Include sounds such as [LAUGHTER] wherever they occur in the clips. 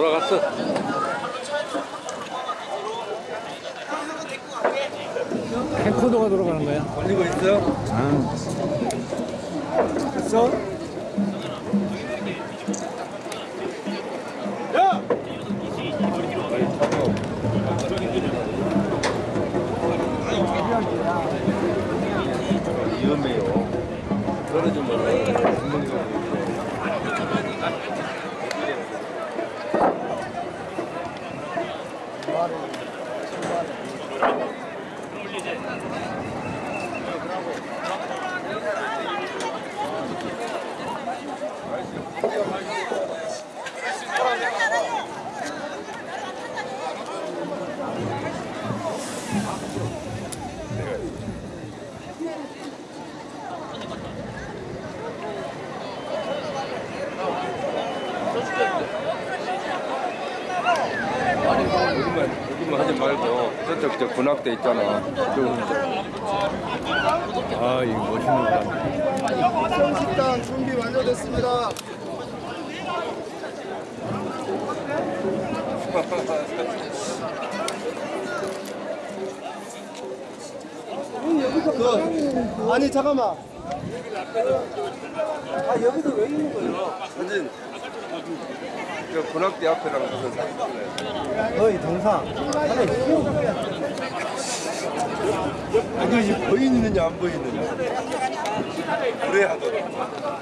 돌아갔어. 캠코더가 돌아가는 거야. 걸리고 있어? 아, 됐어? 야! 위험해요. 떨어지면 구멍이 여기만 여기만 하지 말고 저쪽 저 군악대 있잖아. 저아 이거 멋있는 거다. 식당 준비 완료됐습니다. 그, 아니 잠깐만. 아 여기서 왜 있는 거예요? 사진. 저 군악대 앞에랑 무슨? 거의 동상. 이것이 보이느냐 안 보이느냐. 그래 하더라.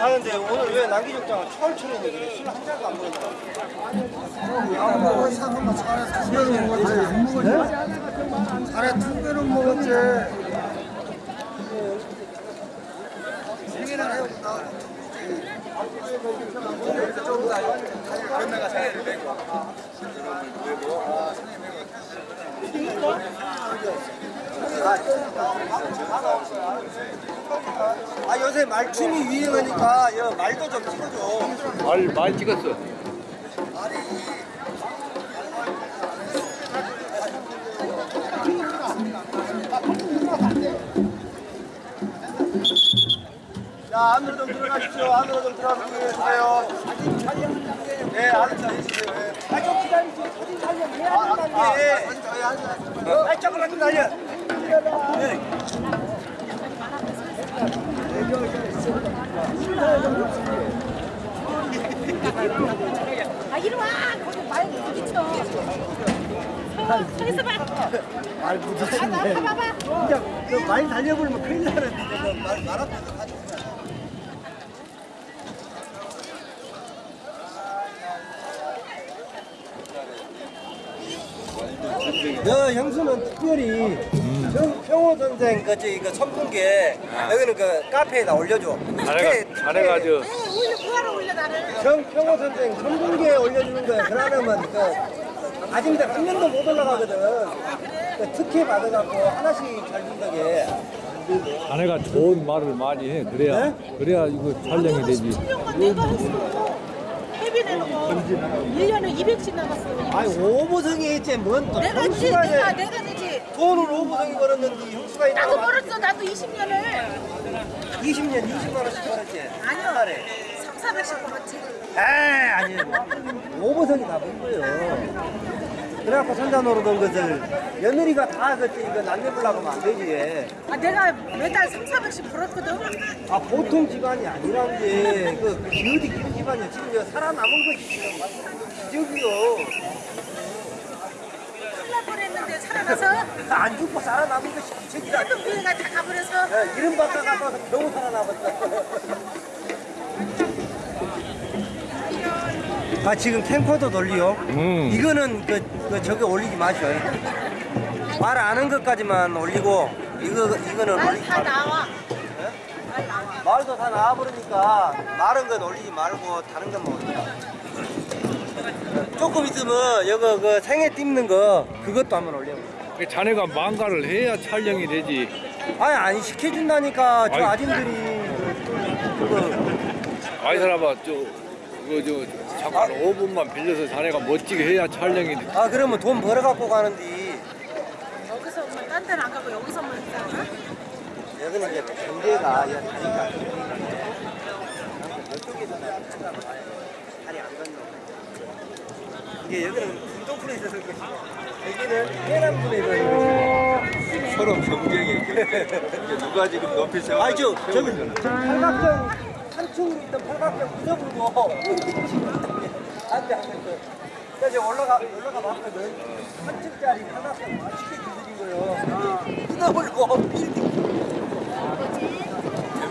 아 근데 오늘 왜 남기족장은 철철인데 그래 술 한 잔도 안 먹었나? 잘해 두 개는 먹었지. 아 요새 말춤이 유행하니까 여 말도 좀 찍어줘. 말, 말 찍었어. 자 안으로 좀 들어가십시오. 안으로 좀 들어가서 해주세요. 사진 촬영 네, 안으로 좀 해주세요. 네. 아 좀 기다리세요. 사진 촬영 해야 된다고. 아, 예. 사진 촬영 아, 조금만 좀 날려. 네. 아 이리 와 거기 말 부딪혀 서 있어봐 말 부딪히네. 봐봐 봐봐 진짜 그 많이 달려버리면 큰일 나는데 말, 말 가지 고너 형수는 특별히 정, 평호 선생 그 저기 그 선풍기에 여기는 그 카페에다 올려줘. 자네가 아주 왜 올려 뭐하러 올려 나를 정평호 선생 선풍기에 올려주는 거야. 그러면 그 아직도 한 명도 못 올라가거든. 그 특혜 받아갖고 하나씩 잘 준다게. 자네가 좋은 말을 많이 해. 그래야, 그래야 이거 촬영이 되지. 투명만 내가 했어 1년에 200씩 남았어 아니 오보성이 있지 뭔또 내가 지 형수가 내가 내가 되지 돈을 오보성이 벌었는데 형수가 있다고 나도 벌었어 나도 20년을 20년 20만 원씩 벌었지. 아니요 달에. 3, 400씩 벌었지 에이 아니 오보성이 다번 거요. 그래갖고 손자 노릇한 것을 며느리가 다 그지 이거 남겨보려고 하면 안 되지. 아 내가 매달 3, 400씩 벌었거든 아 보통 집안이 아니란 게 그 어디 집안이야 지금 저 살아남은 것이 지금 기적이요 날 뻔했는데 살아나서? 안 죽고 살아남은 것이 기적이라 또 교회가 다 가버려서? 야, 이름 바꿔가서 너무 살아남았다. 아 지금 캠코더 돌리요? 음. 이거는 그, 그 저기 올리지 마셔요 말 아는 것까지만 올리고 이거 이거는 말 올리지 다마 나와. 말 말도 다 나와버리니까 마른 건 올리지 말고 다른 것만 올려. 조금 있으면 이거 그 생애 찝는 거 그것도 한번 올려. 자네가 망가를 해야 촬영이 되지. 아니 아니 시켜준다니까 저 아이. 아줌들이 그거 아이 사람아, 저, 이거 저, 잠깐 5분만 빌려서 자네가 멋지게 해야 촬영이 돼. 아 그러면 돈 벌어 갖고 가는데 여기서 뭐딴 데는 안 가고 여기서만 있잖아 여기는 이제 경계가 이제 다리가 이쪽에서 나가면 다리 안 건너. 이게 여기는 운동풀에 있어서 그렇지. 여기는 해남분에 것이고. 서로 경쟁이 누가 지금 높이 세워 아니 저 저기 팔각정 한층으로 있던 팔각정 부숴불고 안돼 안돼 이제 올라가 올라가 봤거든 한층짜리 팔각정 맛있게 두드린 거예요 부숴불고 [LAUGHS] 빌딩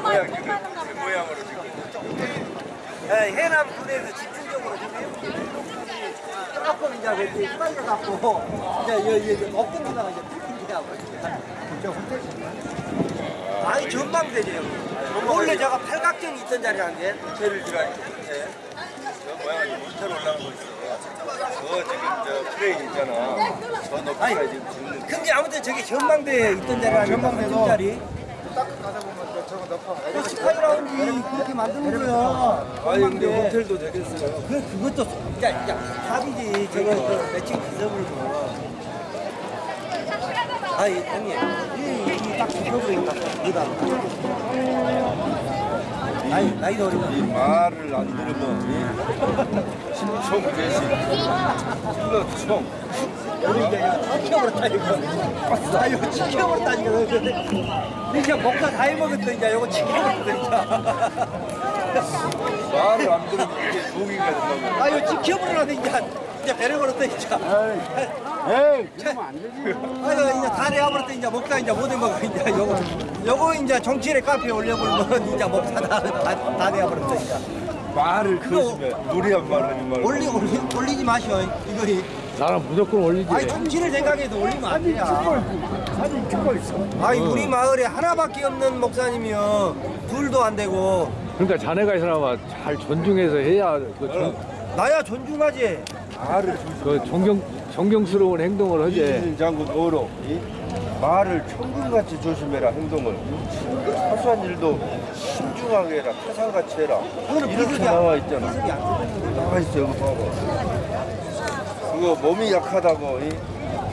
모양 지금 그 모양으로 지금. 예, 해남 군에서 집중적으로 지금 조금 이제 이렇게 휘말려 갖고 이제 이제 필딩이라고 저 호텔 아니 전망대죠 원래 제가 팔각정이 있던 자리란데 호텔을 들어가니까 호텔 저 모양이 호텔 올라간 거 있어 저 지금 저 프레임 있잖아. 저 높이가 지금 짓는 근데 아무튼 저기 전망대에 있던 자리 아니야? 전망대도 자리. 딱 가다 보면 저거 그 스카이라운지 그렇게 만드는 거야. 아니 근데 호텔도 되겠어요 그 그것도 야, 야, 답이지. 저거 그 매칭 기서불고. 아이 형님, 이딱 기서불이니까 그다. 나이 나이도 어리고. 이 말을 안 들으면 심총 대신 이거 지켜버렸다니까. 아 이거 지켜버렸다니까. 근데 이제 먹다 다 해먹었어 이제 이거 지켜버렸어 이제. 말을 안 들으면 이게 독이가 된다고 아 이거 지켜버리라는 이제 이제 걸었다 이제. 에이, 그러면 안 되지. 아유 이제 다 내어버렸다 이제 먹다 이제 못 해먹어 이제 요거 요거 이제 정치인의 카페에 올려버리면 이제 먹다 다다 다 내어버렸다 이제. 말을 그거- 무리한 말을 하지 말고 올리 올리 올리지 마시오 이거. 나는 무조건 올리지. 아니 정치를 생각해도 올리면 안 돼요. 사진 찍고 있어. 아니 우리 마을에 하나밖에 없는 목사님이요 둘도 안 되고 그러니까 자네가 이 사람아 잘 존중해서 해야 그, 존, 나야 존중하지. 말을 그 존경 존경스러운 행동을 하지. 장군 어로 이 말을 천금같이 조심해라 행동을 사소한 일도 신중하게 해라 태산같이 해라 이렇게. 나와 있잖아. 나와 있어 여기 봐봐 그거 몸이 약하다고 이,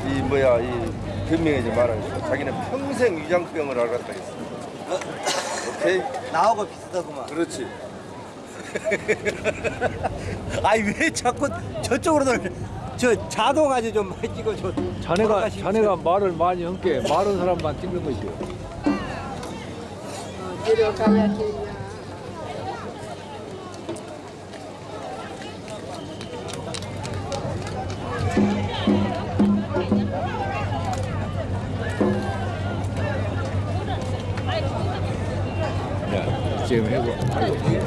이 뭐야 이 변명하지 말아야지 자기는 평생 위장병을 앓았다 했어 오케이 나하고 비슷하구만. 그렇지 [LAUGHS] 아니 왜 자꾸 저쪽으로 돌? 저 자동 아주 좀 많이 찍어줘. 자네가 자네가 말을 많이 한게 많은 사람만 찍는 거지. 내려가야 돼요. 야, 지금 해보. 아이고.